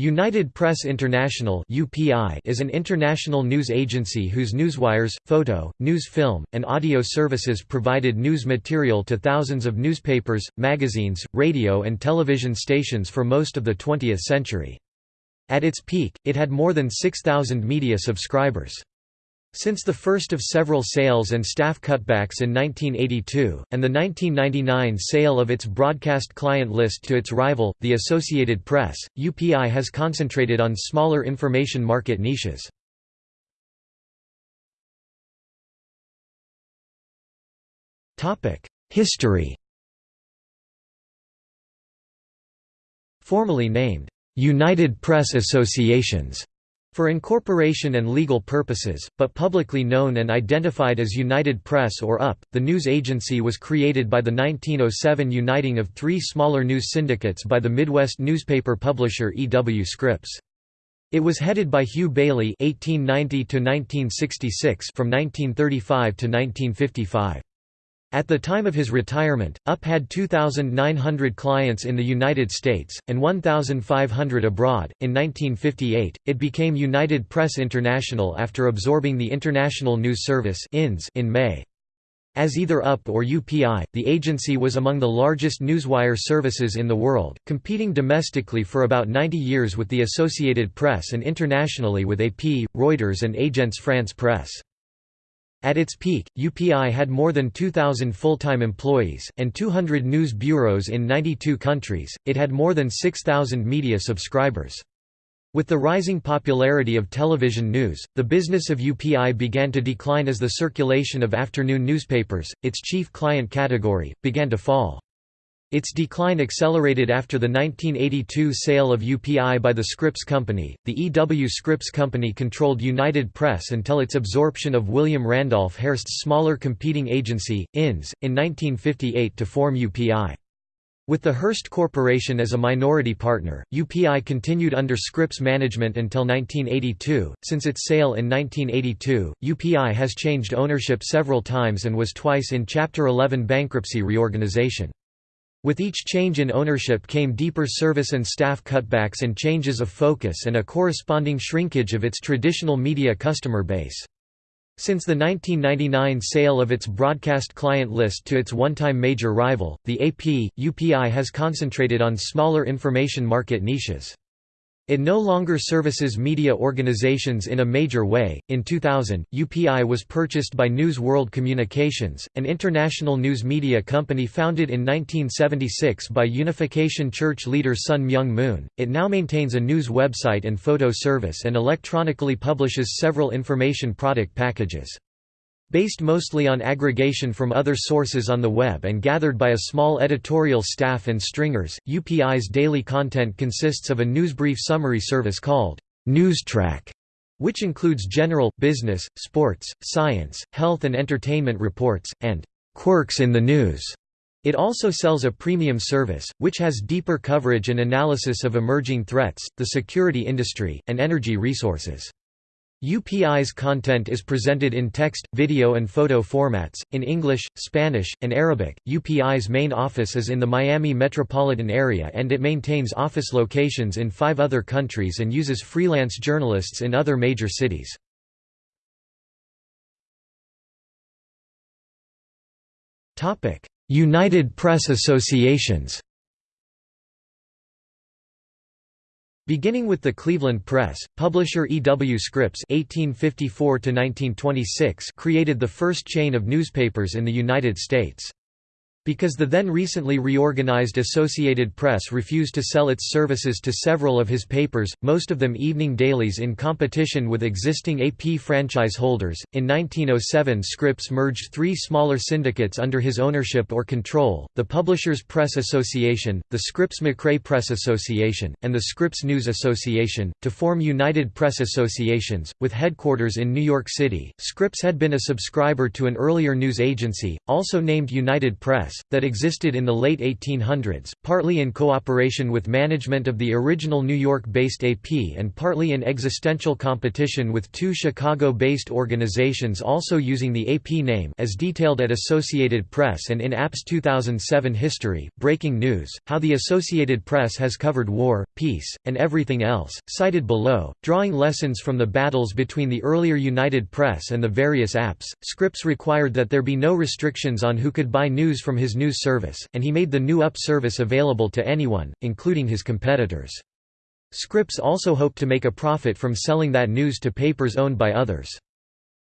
United Press International is an international news agency whose newswires, photo, news film, and audio services provided news material to thousands of newspapers, magazines, radio and television stations for most of the 20th century. At its peak, it had more than 6,000 media subscribers. Since the first of several sales and staff cutbacks in 1982, and the 1999 sale of its broadcast client list to its rival, the Associated Press, UPI has concentrated on smaller information market niches. History Formally named, "'United Press Associations' For incorporation and legal purposes, but publicly known and identified as United Press or UP, the news agency was created by the 1907 uniting of three smaller news syndicates by the Midwest newspaper publisher E. W. Scripps. It was headed by Hugh Baillie (1890–1966) from 1935 to 1955. At the time of his retirement, UP had 2,900 clients in the United States, and 1,500 abroad. In 1958, it became United Press International after absorbing the International News Service in May. As either UP or UPI, the agency was among the largest newswire services in the world, competing domestically for about 90 years with the Associated Press and internationally with AP, Reuters and Agence France Presse. At its peak, UPI had more than 2,000 full-time employees, and 200 news bureaus in 92 countries, it had more than 6,000 media subscribers. With the rising popularity of television news, the business of UPI began to decline as the circulation of afternoon newspapers, its chief client category, began to fall. Its decline accelerated after the 1982 sale of UPI by the Scripps Company. The E. W. Scripps Company controlled United Press until its absorption of William Randolph Hearst's smaller competing agency, INS, in 1958 to form UPI. With the Hearst Corporation as a minority partner, UPI continued under Scripps management until 1982. Since its sale in 1982, UPI has changed ownership several times and was twice in Chapter 11 bankruptcy reorganization. With each change in ownership came deeper service and staff cutbacks and changes of focus and a corresponding shrinkage of its traditional media customer base. Since the 1999 sale of its broadcast client list to its one-time major rival, the AP, UPI has concentrated on smaller information market niches. It no longer services media organizations in a major way. In 2000, UPI was purchased by News World Communications, an international news media company founded in 1976 by Unification Church leader Sun Myung Moon. It now maintains a news website and photo service and electronically publishes several information product packages. Based mostly on aggregation from other sources on the web and gathered by a small editorial staff and stringers, UPI's daily content consists of a newsbrief summary service called NewsTrack, which includes general, business, sports, science, health and entertainment reports, and quirks in the news. It also sells a premium service, which has deeper coverage and analysis of emerging threats, the security industry, and energy resources. UPI's content is presented in text, video and photo formats, in English, Spanish, and Arabic. UPI's main office is in the Miami metropolitan area and it maintains office locations in five other countries and uses freelance journalists in other major cities. United Press Associations Beginning with the Cleveland Press, publisher E. W. Scripps (1854–1926) created the first chain of newspapers in the United States. Because the then recently reorganized Associated Press refused to sell its services to several of his papers, most of them evening dailies in competition with existing AP franchise holders, in 1907 Scripps merged three smaller syndicates under his ownership or control, the Publishers Press Association, the Scripps-McRae Press Association, and the Scripps News Association, to form United Press Associations, with headquarters in New York City. Scripps had been a subscriber to an earlier news agency, also named United Press, That existed in the late 1800s, partly in cooperation with management of the original New York-based AP and partly in existential competition with two Chicago-based organizations also using the AP name as detailed at Associated Press and in AP's 2007 History, Breaking News, How the Associated Press Has Covered War, Peace, and Everything Else, cited below, drawing lessons from the battles between the earlier United Press and the various APs. Scripps required that there be no restrictions on who could buy news from his news service, and he made the new UP service available to anyone, including his competitors. Scripps also hoped to make a profit from selling that news to papers owned by others.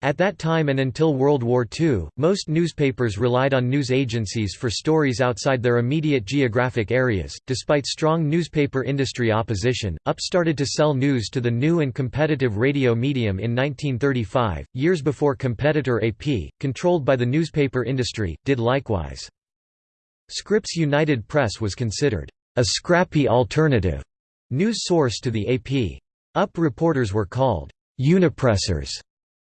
At that time and until World War II, most newspapers relied on news agencies for stories outside their immediate geographic areas. Despite strong newspaper industry opposition, UP started to sell news to the new and competitive radio medium in 1935, years before competitor AP, controlled by the newspaper industry, did likewise. Scripps United Press was considered a scrappy alternative news source to the AP. UP reporters were called unipressers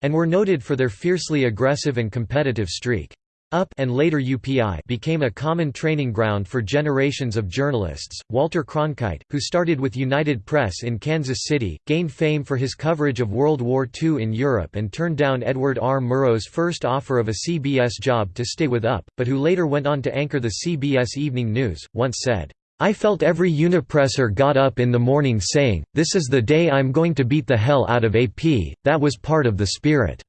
and were noted for their fiercely aggressive and competitive streak. UP and later UPI became a common training ground for generations of journalists. Walter Cronkite, who started with United Press in Kansas City, gained fame for his coverage of World War II in Europe and turned down Edward R. Murrow's first offer of a CBS job to stay with UP, but who later went on to anchor the CBS Evening News, once said, I felt every unipresser got up in the morning saying, this is the day I'm going to beat the hell out of AP, that was part of the spirit.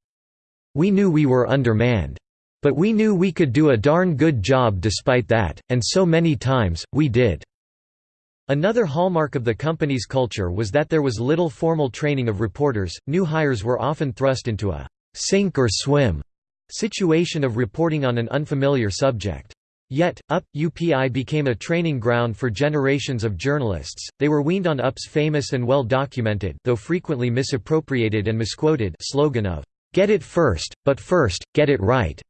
We knew we were undermanned. But we knew we could do a darn good job despite that, and so many times, we did." Another hallmark of the company's culture was that there was little formal training of reporters, new hires were often thrust into a «sink or swim» situation of reporting on an unfamiliar subject. Yet, UP, UPI became a training ground for generations of journalists, they were weaned on UP's famous and well-documented though frequently misappropriated and misquoted slogan of, "'Get it first, but first, get it right'".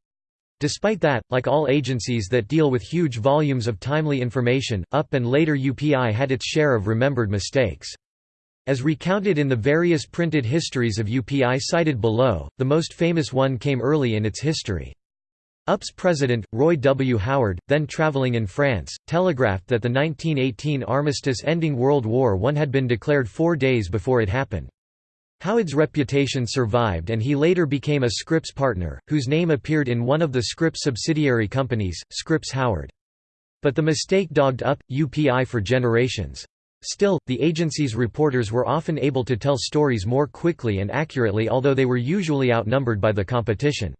Despite that, like all agencies that deal with huge volumes of timely information, UP and later UPI had its share of remembered mistakes. As recounted in the various printed histories of UPI cited below, the most famous one came early in its history. UP's president, Roy W. Howard, then traveling in France, telegraphed that the 1918 armistice ending World War I had been declared four days before it happened. Howard's reputation survived and he later became a Scripps partner, whose name appeared in one of the Scripps subsidiary companies, Scripps Howard. But the mistake dogged UP, UPI for generations. Still, the agency's reporters were often able to tell stories more quickly and accurately although they were usually outnumbered by the competition.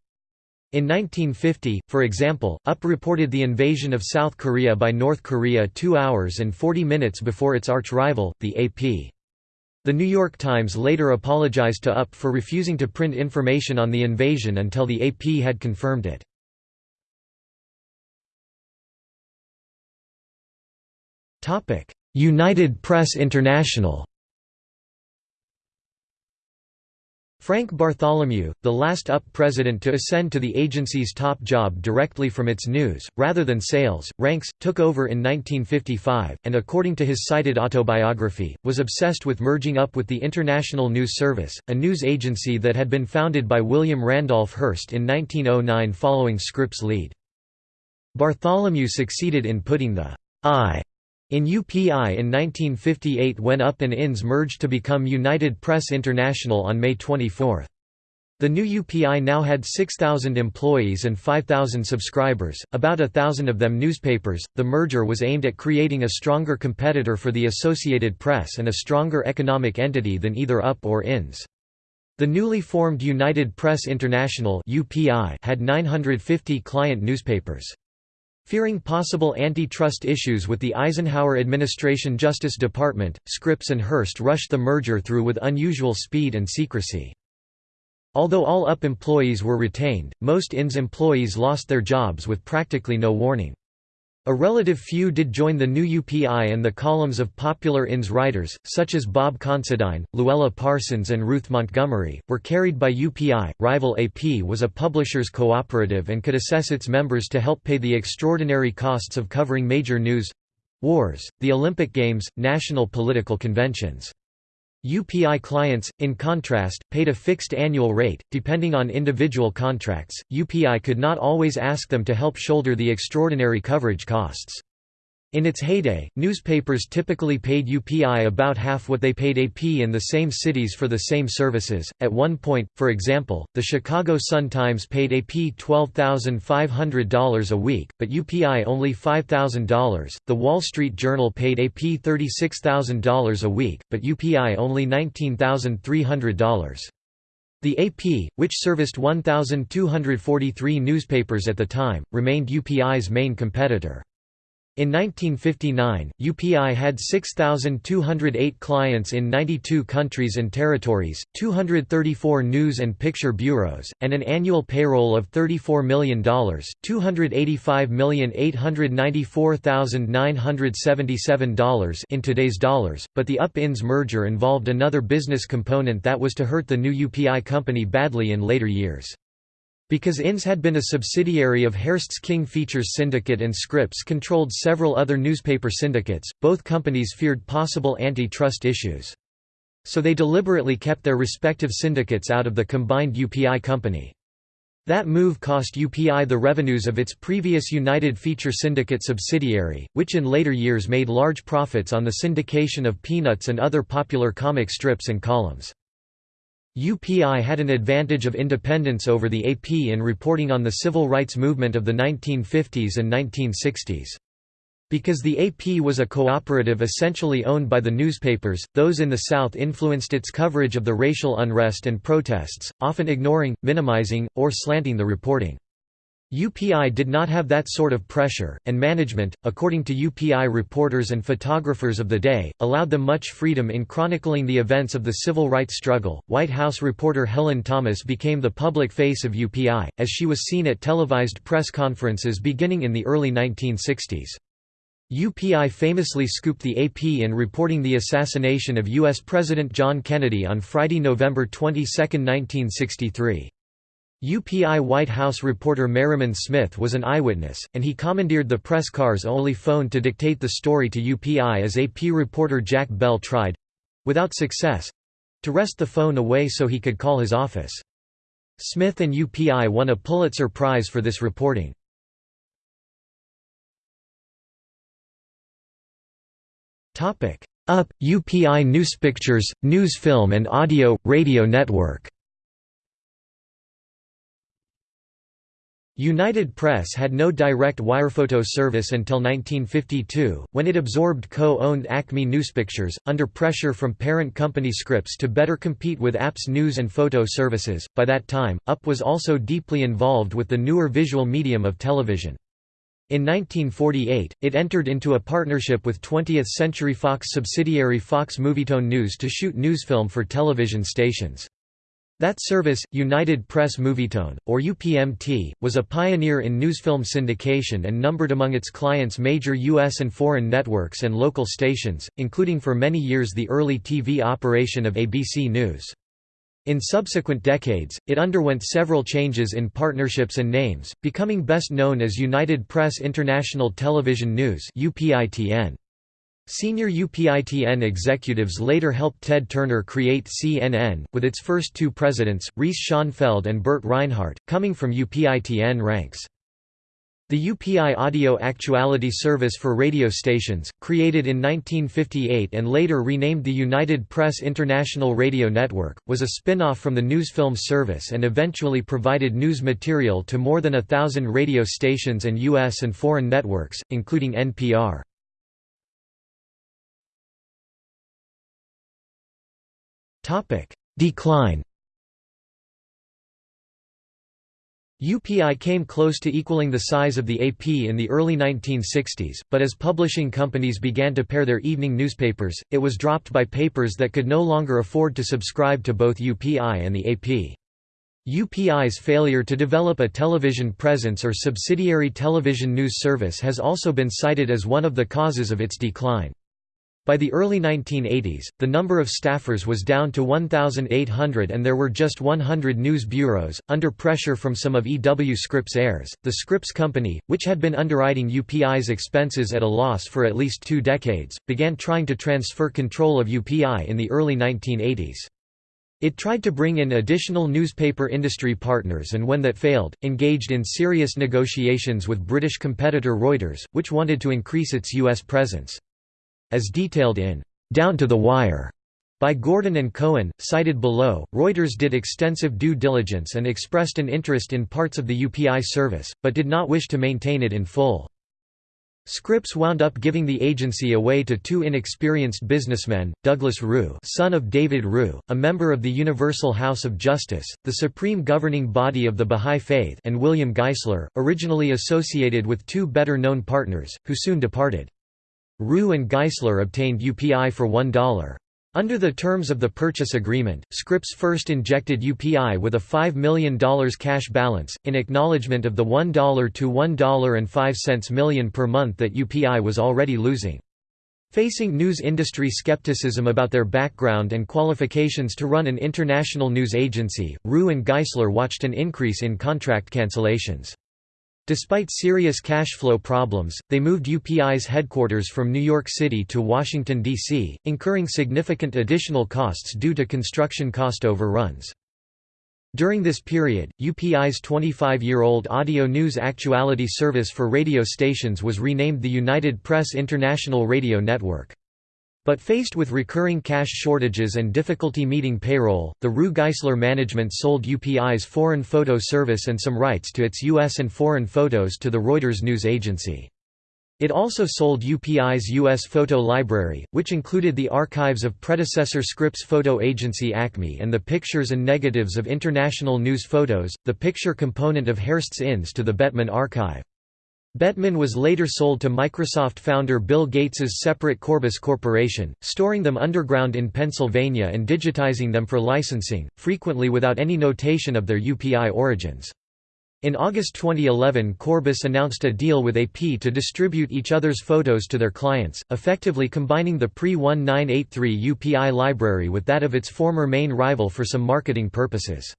In 1950, for example, UP reported the invasion of South Korea by North Korea two hours and 40 minutes before its arch-rival, the AP. The New York Times later apologized to UP for refusing to print information on the invasion until the AP had confirmed it. United Press International Frank Bartholomew, the last UP president to ascend to the agency's top job directly from its news, rather than sales, ranks, took over in 1955, and according to his cited autobiography, was obsessed with merging up with the International News Service, a news agency that had been founded by William Randolph Hearst in 1909 following Scripps' lead. Bartholomew succeeded in putting the I in UPI in 1958 when UP and INS merged to become United Press International on May 24. The new UPI now had 6,000 employees and 5,000 subscribers, about a thousand of them newspapers. The merger was aimed at creating a stronger competitor for the Associated Press and a stronger economic entity than either UP or INS. The newly formed United Press International had 950 client newspapers. Fearing possible antitrust issues with the Eisenhower administration Justice Department, Scripps and Hearst rushed the merger through with unusual speed and secrecy. Although all UP employees were retained, most INS employees lost their jobs with practically no warning. A relative few did join the new UPI and the columns of popular INS writers, such as Bob Considine, Luella Parsons and Ruth Montgomery, were carried by UPI. Rival AP was a publishers cooperative and could assess its members to help pay the extraordinary costs of covering major news wars, the Olympic Games, national political conventions. UPI clients, in contrast, paid a fixed annual rate. Depending on individual contracts, UPI could not always ask them to help shoulder the extraordinary coverage costs. In its heyday, newspapers typically paid UPI about half what they paid AP in the same cities for the same services. At one point, for example, the Chicago Sun-Times paid AP $12,500 a week, but UPI only $5,000. The Wall Street Journal paid AP $36,000 a week, but UPI only $19,300. The AP, which serviced 1,243 newspapers at the time, remained UPI's main competitor. In 1959, UPI had 6,208 clients in 92 countries and territories, 234 news and picture bureaus, and an annual payroll of $34 million $285,894,977 in today's dollars, but the UP-INS merger involved another business component that was to hurt the new UPI company badly in later years. Because INS had been a subsidiary of Hearst's King Features Syndicate and Scripps controlled several other newspaper syndicates, both companies feared possible antitrust issues. So they deliberately kept their respective syndicates out of the combined UPI company. That move cost UPI the revenues of its previous United Feature Syndicate subsidiary, which in later years made large profits on the syndication of Peanuts and other popular comic strips and columns. UPI had an advantage of independence over the AP in reporting on the civil rights movement of the 1950s and 1960s. Because the AP was a cooperative essentially owned by the newspapers, those in the South influenced its coverage of the racial unrest and protests, often ignoring, minimizing, or slanting the reporting. UPI did not have that sort of pressure, and management, according to UPI reporters and photographers of the day, allowed them much freedom in chronicling the events of the civil rights struggle. White House reporter Helen Thomas became the public face of UPI, as she was seen at televised press conferences beginning in the early 1960s. UPI famously scooped the AP in reporting the assassination of U.S. President John Kennedy on Friday, November 22, 1963. UPI White House reporter Merriman Smith was an eyewitness, and he commandeered the press car's only phone to dictate the story to UPI as AP reporter Jack Bell tried—without success—to wrest the phone away so he could call his office. Smith and UPI won a Pulitzer Prize for this reporting. UP, UPI Newspictures, News Film and Audio, Radio Network United Press had no direct wirephoto service until 1952, when it absorbed co-owned Acme Newspictures, under pressure from parent company Scripps to better compete with AP's news and photo services. By that time, UP was also deeply involved with the newer visual medium of television. In 1948, it entered into a partnership with 20th Century Fox subsidiary Fox Movietone News to shoot newsfilm for television stations. That service, United Press Movietone, or UPMT, was a pioneer in newsfilm syndication and numbered among its clients major U.S. and foreign networks and local stations, including for many years the early TV operation of ABC News. In subsequent decades, it underwent several changes in partnerships and names, becoming best known as United Press International Television News UPITN. Senior UPITN executives later helped Ted Turner create CNN, with its first two presidents, Reese Schonfeld and Burt Reinhardt, coming from UPITN ranks. The UPI Audio Actuality Service for radio stations, created in 1958 and later renamed the United Press International Radio Network, was a spin-off from the Newsfilm service and eventually provided news material to more than a thousand radio stations and U.S. and foreign networks, including NPR. Decline UPI came close to equaling the size of the AP in the early 1960s, but as publishing companies began to pair their evening newspapers, it was dropped by papers that could no longer afford to subscribe to both UPI and the AP. UPI's failure to develop a television presence or subsidiary television news service has also been cited as one of the causes of its decline. By the early 1980s, the number of staffers was down to 1,800 and there were just 100 news bureaus. Under pressure from some of EW Scripps heirs, the Scripps Company, which had been underwriting UPI's expenses at a loss for at least two decades, began trying to transfer control of UPI in the early 1980s. It tried to bring in additional newspaper industry partners and when that failed, engaged in serious negotiations with British competitor Reuters, which wanted to increase its U.S. presence. As detailed in Down to the Wire by Gordon and Cohen, cited below, Reuters did extensive due diligence and expressed an interest in parts of the UPI service, but did not wish to maintain it in full. Scripps wound up giving the agency away to two inexperienced businessmen, Douglas Rue son of David Rue, a member of the Universal House of Justice, the supreme governing body of the Bahá'í Faith and William Geisler, originally associated with two better-known partners, who soon departed. Rue and Geisler obtained UPI for $1. Under the terms of the purchase agreement, Scripps first injected UPI with a $5 million cash balance, in acknowledgement of the $1 to $1.05 million per month that UPI was already losing. Facing news industry skepticism about their background and qualifications to run an international news agency, Rue and Geisler watched an increase in contract cancellations. Despite serious cash flow problems, they moved UPI's headquarters from New York City to Washington, D.C., incurring significant additional costs due to construction cost overruns. During this period, UPI's 25-year-old audio news actuality service for radio stations was renamed the United Press International Radio Network. But faced with recurring cash shortages and difficulty meeting payroll, the Rue Geisler management sold UPI's foreign photo service and some rights to its U.S. and foreign photos to the Reuters news agency. It also sold UPI's U.S. photo library, which included the archives of predecessor Scripps photo agency Acme and the pictures and negatives of international news photos, the picture component of Hearst's Inns to the Bettmann archive. Bettmann was later sold to Microsoft founder Bill Gates's separate Corbis Corporation, storing them underground in Pennsylvania and digitizing them for licensing, frequently without any notation of their UPI origins. In August 2011 Corbis announced a deal with AP to distribute each other's photos to their clients, effectively combining the pre-1983 UPI library with that of its former main rival for some marketing purposes.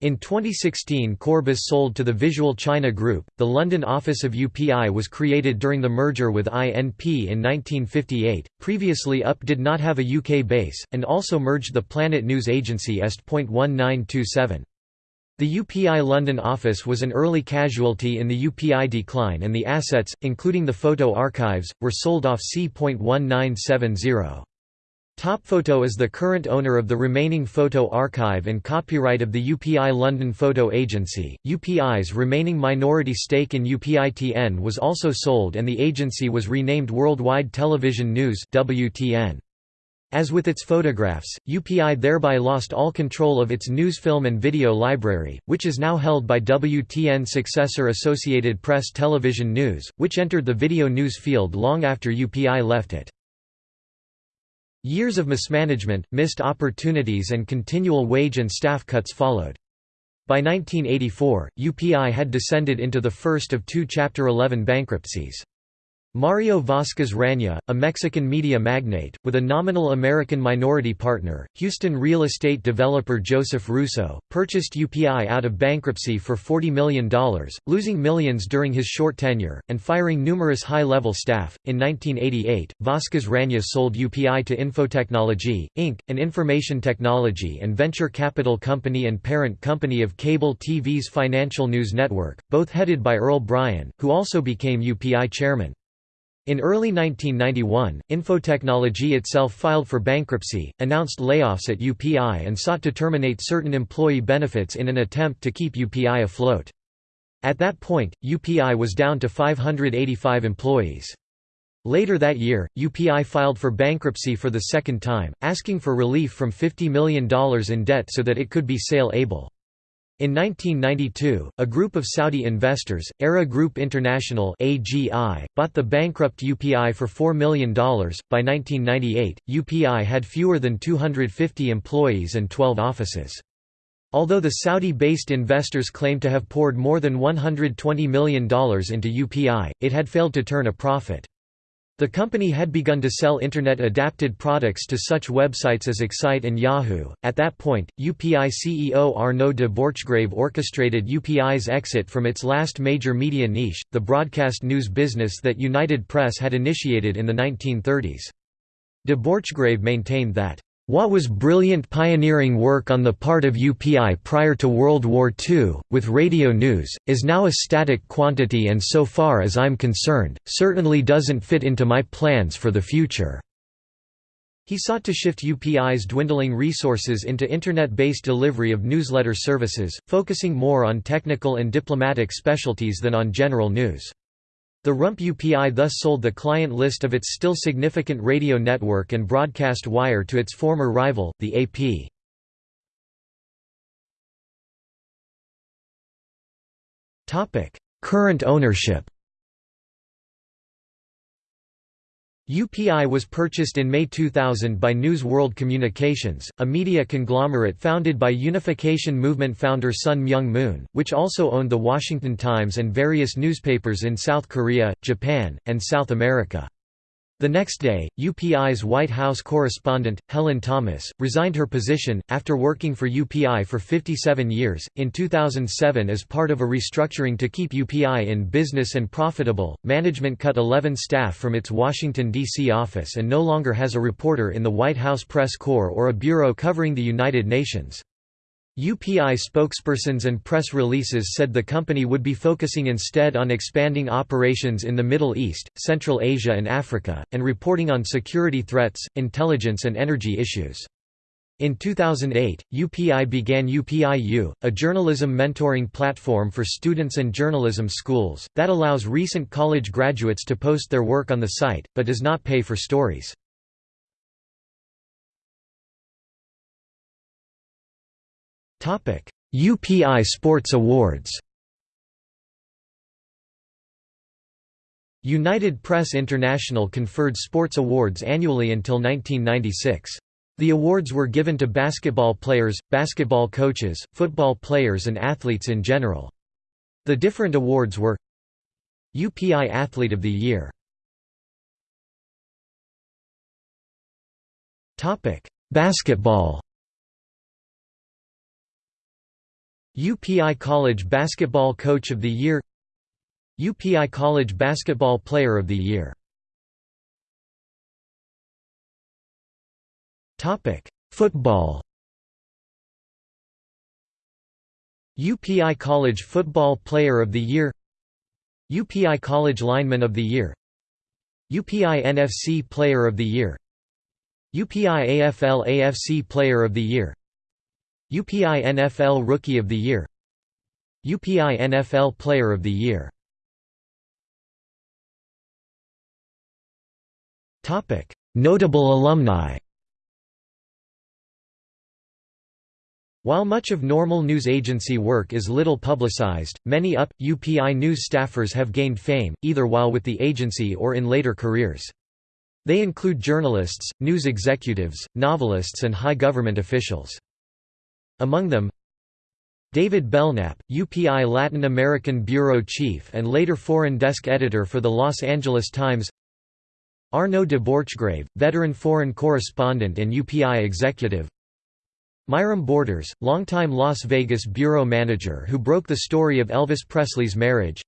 In 2016 Corbis sold to the Visual China Group. The London office of UPI was created during the merger with INP in 1958. Previously UP did not have a UK base, and also merged the Planet News Agency Est.1927. The UPI London office was an early casualty in the UPI decline and the assets, including the photo archives, were sold off C.1970. TopFoto is the current owner of the remaining photo archive and copyright of the UPI London Photo Agency. UPI's remaining minority stake in UPITN was also sold and the agency was renamed Worldwide Television News (WTN). As with its photographs, UPI thereby lost all control of its news film and video library, which is now held by WTN successor Associated Press Television News, which entered the video news field long after UPI left it. Years of mismanagement, missed opportunities and continual wage and staff cuts followed. By 1984, UPI had descended into the first of two Chapter 11 bankruptcies. Mario Vasquez Raña, a Mexican media magnate, with a nominal American minority partner, Houston real estate developer Joseph Russo, purchased UPI out of bankruptcy for $40 million, losing millions during his short tenure, and firing numerous high-level staff. In 1988, Vasquez Raña sold UPI to Infotechnology, Inc., an information technology and venture capital company and parent company of cable TV's Financial News Network, both headed by Earl Brian, who also became UPI chairman. In early 1991, Infotechnology itself filed for bankruptcy, announced layoffs at UPI and sought to terminate certain employee benefits in an attempt to keep UPI afloat. At that point, UPI was down to 585 employees. Later that year, UPI filed for bankruptcy for the second time, asking for relief from $50 million in debt so that it could be sale able. In 1992, a group of Saudi investors, Era Group International (AGI), bought the bankrupt UPI for $4 million. By 1998, UPI had fewer than 250 employees and 12 offices. Although the Saudi-based investors claimed to have poured more than $120 million into UPI, it had failed to turn a profit. The company had begun to sell Internet-adapted products to such websites as Excite and Yahoo. At that point, UPI CEO Arnaud de Borchgrave orchestrated UPI's exit from its last major media niche, the broadcast news business that United Press had initiated in the 1930s. De Borchgrave maintained that what was brilliant pioneering work on the part of UPI prior to World War II, with radio news, is now a static quantity and so far as I'm concerned, certainly doesn't fit into my plans for the future." He sought to shift UPI's dwindling resources into Internet-based delivery of newsletter services, focusing more on technical and diplomatic specialties than on general news. The Rump UPI thus sold the client list of its still significant radio network and broadcast wire to its former rival, the AP. Current ownership UPI was purchased in May 2000 by News World Communications, a media conglomerate founded by Unification Movement founder Sun Myung Moon, which also owned The Washington Times and various newspapers in South Korea, Japan, and South America. The next day, UPI's White House correspondent, Helen Thomas, resigned her position, after working for UPI for 57 years. In 2007, as part of a restructuring to keep UPI in business and profitable, management cut 11 staff from its Washington, D.C. office and no longer has a reporter in the White House Press Corps or a bureau covering the United Nations. UPI spokespersons and press releases said the company would be focusing instead on expanding operations in the Middle East, Central Asia and Africa, and reporting on security threats, intelligence and energy issues. In 2008, UPI began UPIU, a journalism mentoring platform for students and journalism schools, that allows recent college graduates to post their work on the site, but does not pay for stories. UPI Sports Awards United Press International conferred sports awards annually until 1996. The awards were given to basketball players, basketball coaches, football players and athletes in general. The different awards were UPI Athlete of the Year Basketball UPI College Basketball Coach of the Year UPI College Basketball Player of the Year. Football. UPI College Football Player of the Year UPI College Lineman of the Year UPI NFC Player of the Year UPI AFL AFC Player of the Year UPI NFL Rookie of the Year UPI NFL Player of the Year Notable alumni While much of normal news agency work is little publicized, many UP, UPI news staffers have gained fame, either while with the agency or in later careers. They include journalists, news executives, novelists and high government officials. Among them David Belknap, UPI Latin American Bureau Chief and later Foreign Desk Editor for the Los Angeles Times Arnaud de Borchgrave, veteran foreign correspondent and UPI executive Myram Borders, longtime Las Vegas bureau manager who broke the story of Elvis Presley's marriage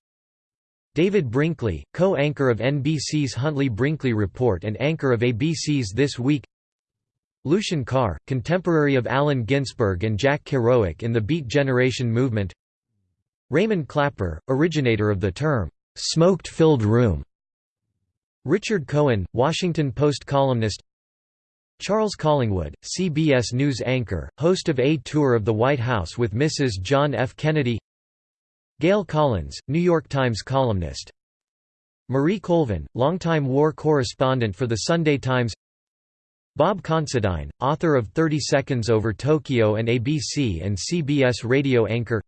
David Brinkley, co-anchor of NBC's Huntley-Brinkley Report and anchor of ABC's This Week Lucien Carr, contemporary of Allen Ginsberg and Jack Kerouac in the Beat Generation movement. Raymond Clapper, originator of the term, "'smoked-filled room' Richard Cohen, Washington Post columnist. Charles Collingwood, CBS News anchor, host of A Tour of the White House with Mrs. John F. Kennedy. Gail Collins, New York Times columnist. Marie Colvin, longtime war correspondent for The Sunday Times Bob Considine, author of 30 Seconds Over Tokyo and ABC and CBS radio anchor.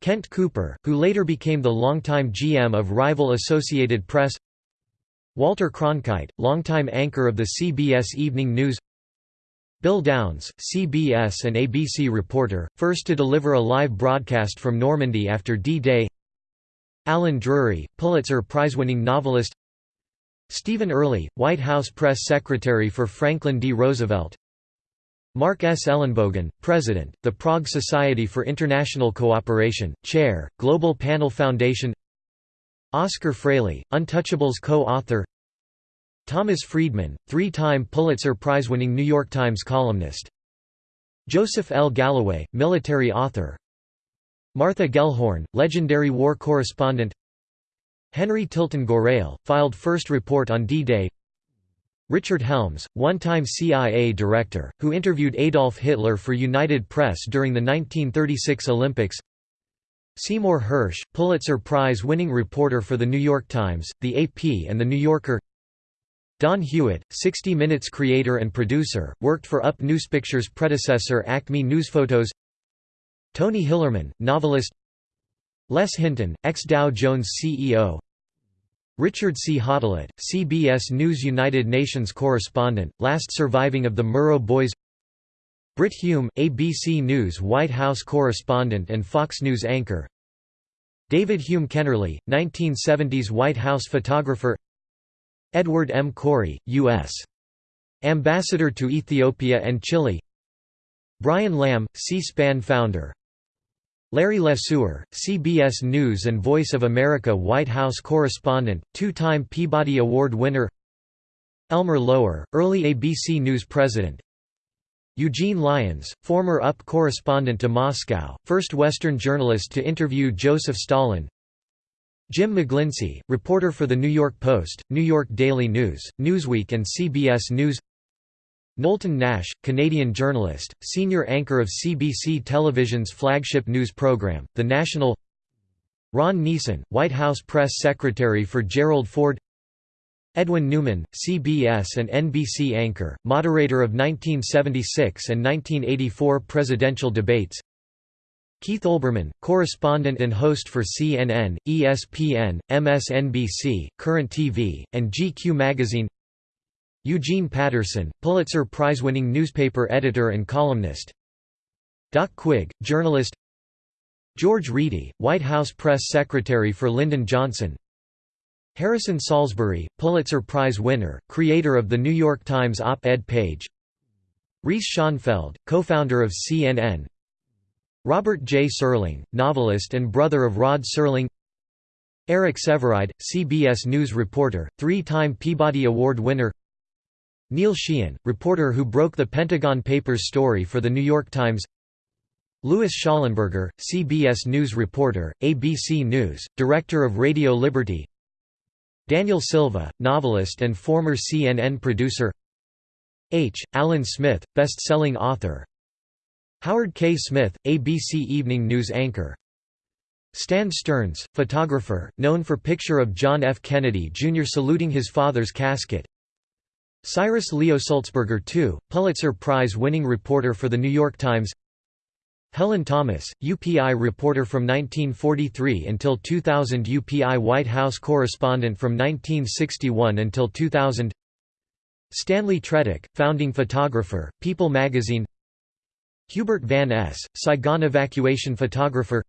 Kent Cooper, who later became the longtime GM of rival Associated Press. Walter Cronkite, longtime anchor of the CBS Evening News. Bill Downs, CBS and ABC reporter, first to deliver a live broadcast from Normandy after D-Day Alan Drury, Pulitzer Prize-winning novelist Stephen Early, White House press secretary for Franklin D. Roosevelt Mark S. Ellenbogen, President, the Prague Society for International Cooperation, Chair, Global Panel Foundation Oscar Fraley, Untouchables co-author Thomas Friedman, three-time Pulitzer Prize-winning New York Times columnist Joseph L. Galloway, military author Martha Gellhorn, legendary war correspondent Henry Tilton Gorrell, filed first report on D-Day. Richard Helms, one-time CIA director, who interviewed Adolf Hitler for United Press during the 1936 Olympics. Seymour Hersh, Pulitzer Prize-winning reporter for The New York Times, The AP and The New Yorker. Don Hewitt, 60 Minutes creator and producer, worked for Up Newspicture's predecessor Acme Newsphotos Tony Hillerman, novelist Les Hinton, ex-Dow Jones CEO Richard C. Hotelet, CBS News United Nations correspondent, last surviving of the Murrow Boys. Brit Hume, ABC News White House correspondent and Fox News anchor. David Hume Kennerly, 1970s White House photographer. Edward M. Korry, U.S. Ambassador to Ethiopia and Chile. Brian Lamb, C-SPAN founder Larry LeSueur, CBS News and Voice of America White House correspondent, two-time Peabody Award winner. Elmer Lower, early ABC News president. Eugene Lyons, former UP correspondent to Moscow, first Western journalist to interview Joseph Stalin. Jim McGlinchey, reporter for The New York Post, New York Daily News, Newsweek and CBS News Knowlton Nash, Canadian journalist, senior anchor of CBC Television's flagship news program, The National. Ron Nessen, White House press secretary for Gerald Ford. Edwin Newman, CBS and NBC anchor, moderator of 1976 and 1984 presidential debates. Keith Olbermann, correspondent and host for CNN, ESPN, MSNBC, Current TV, and GQ magazine Eugene Patterson, Pulitzer Prize-winning newspaper editor and columnist. Doc Quigg, journalist. George Reedy, White House press secretary for Lyndon Johnson. Harrison Salisbury, Pulitzer Prize winner, creator of the New York Times op-ed page. Reese Schonfeld, co-founder of CNN Robert J. Serling, novelist and brother of Rod Serling. Eric Sevareid, CBS News reporter, three-time Peabody Award winner Neil Sheehan, reporter who broke the Pentagon Papers story for The New York Times Louis Schallenberger, CBS News reporter, ABC News, director of Radio Liberty Daniel Silva, novelist and former CNN producer H. Allen Smith, best-selling author Howard K. Smith, ABC Evening News anchor Stan Stearns, photographer, known for picture of John F. Kennedy Jr. saluting his father's casket Cyrus Leo Sulzberger II, Pulitzer Prize-winning reporter for The New York Times. Helen Thomas, UPI reporter from 1943 until 2000 UPI White House correspondent from 1961 until 2000 Stanley Tretick, founding photographer, People magazine. Hubert van Es, Saigon evacuation photographer.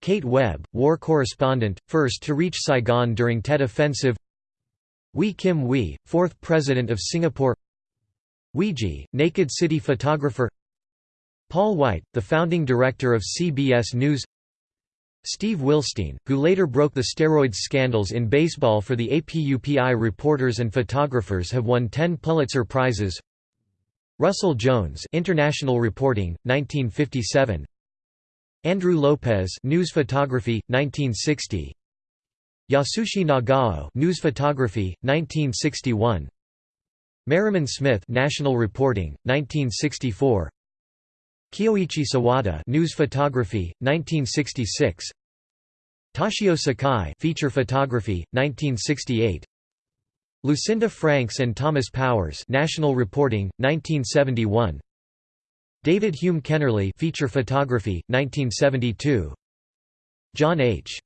Kate Webb, war correspondent, first to reach Saigon during Tet Offensive Wee Kim Wee, fourth President of Singapore. Weegee, Naked City photographer. Paul White, the founding director of CBS News. Steve Wilstein, who later broke the steroids scandals in baseball for the APUPI reporters and photographers have won 10 Pulitzer Prizes. Russell Jones International Reporting, 1957 Andrew Lopez News Photography, 1960 Yasushi Nagao News Photography, 1961 Merriman Smith National Reporting, 1964 Kyoichi Sawada News Photography, 1966 Toshio Sakai Feature Photography, 1968 Lucinda Franks and Thomas Powers National Reporting, 1971 David Hume Kennerly Feature Photography, 1972 John H.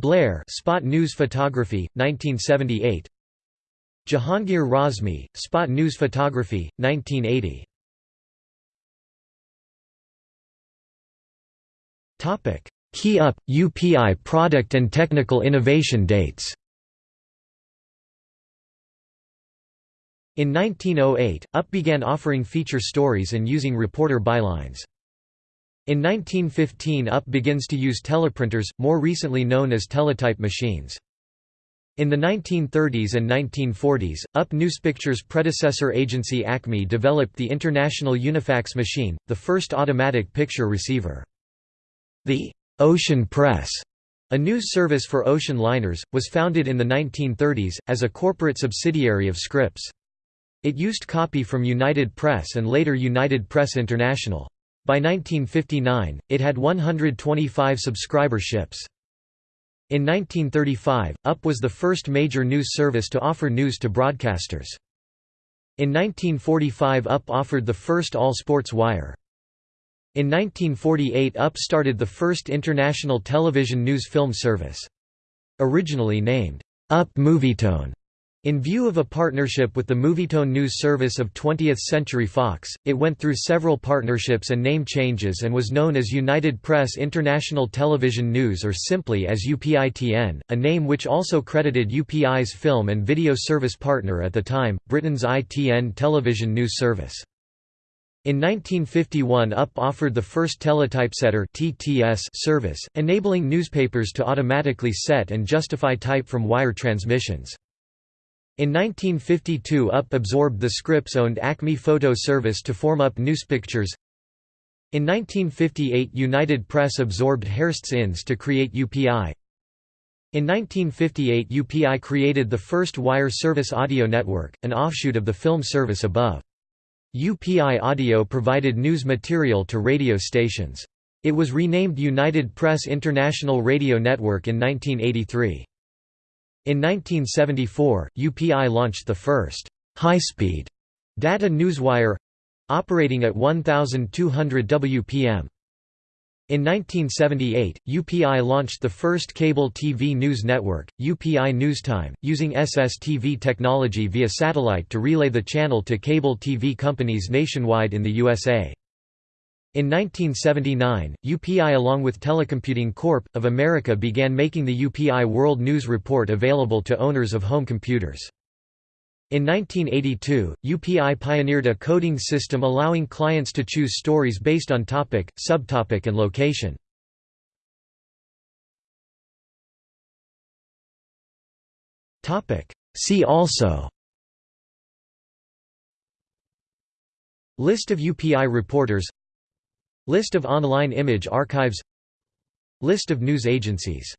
Blair Spot News Photography, 1978 Jahangir Razmi, Spot News Photography, 1980 Key UP, UPI product and technical innovation dates. In 1908, UP began offering feature stories and using reporter bylines. In 1915 UP begins to use teleprinters, more recently known as teletype machines. In the 1930s and 1940s, UP Newspicture's predecessor agency Acme developed the International Unifax machine, the first automatic picture receiver. The «Ocean Press», a news service for ocean liners, was founded in the 1930s, as a corporate subsidiary of Scripps. It used copy from United Press and later United Press International. By 1959, it had 125 subscriber ships. In 1935, UP was the first major news service to offer news to broadcasters. In 1945 UP offered the first all-sports wire. In 1948 UP started the first international television news film service. Originally named, UP Movietone, in view of a partnership with the Movietone news service of 20th Century Fox, it went through several partnerships and name changes and was known as United Press International Television News or simply as UPITN, a name which also credited UPI's film and video service partner at the time, Britain's ITN television news service. In 1951 UP offered the first teletypesetter TTS service, enabling newspapers to automatically set and justify type from wire transmissions. In 1952 UP absorbed the Scripps-owned Acme Photo Service to form UP Newspictures. In 1958 United Press absorbed Hearst's INS to create UPI. In 1958 UPI created the first wire service audio network, an offshoot of the film service above. UPI Audio provided news material to radio stations. It was renamed United Press International Radio Network in 1983. In 1974, UPI launched the first high-speed data newswire operating at 1200 WPM. In 1978, UPI launched the first cable TV news network, UPI Newstime, using SSTV technology via satellite to relay the channel to cable TV companies nationwide in the USA. In 1979, UPI along with Telecomputing Corp. of America began making the UPI World News Report available to owners of home computers. In 1982, UPI pioneered a coding system allowing clients to choose stories based on topic, subtopic and location. See also List of UPI reporters List of online image archives. List of news agencies